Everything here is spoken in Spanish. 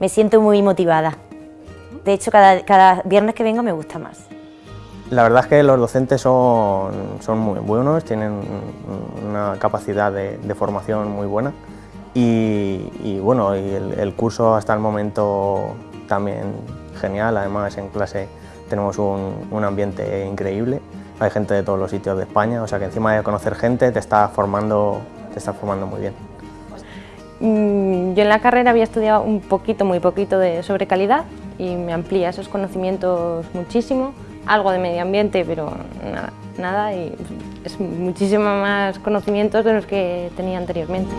me siento muy motivada. De hecho, cada, cada viernes que vengo me gusta más. La verdad es que los docentes son, son muy buenos, tienen una capacidad de, formación muy buena y, y bueno, y el, el, curso hasta el momento también genial, además en clase tenemos un, un, ambiente increíble, hay gente de todos los sitios de España, o sea que encima de conocer gente te está formando, te está formando muy bien. Mm, yo en la carrera había estudiado un poquito, muy poquito de sobre calidad y me amplía esos conocimientos muchísimo algo de medio ambiente, pero nada, nada y es muchísimo más conocimientos de los que tenía anteriormente.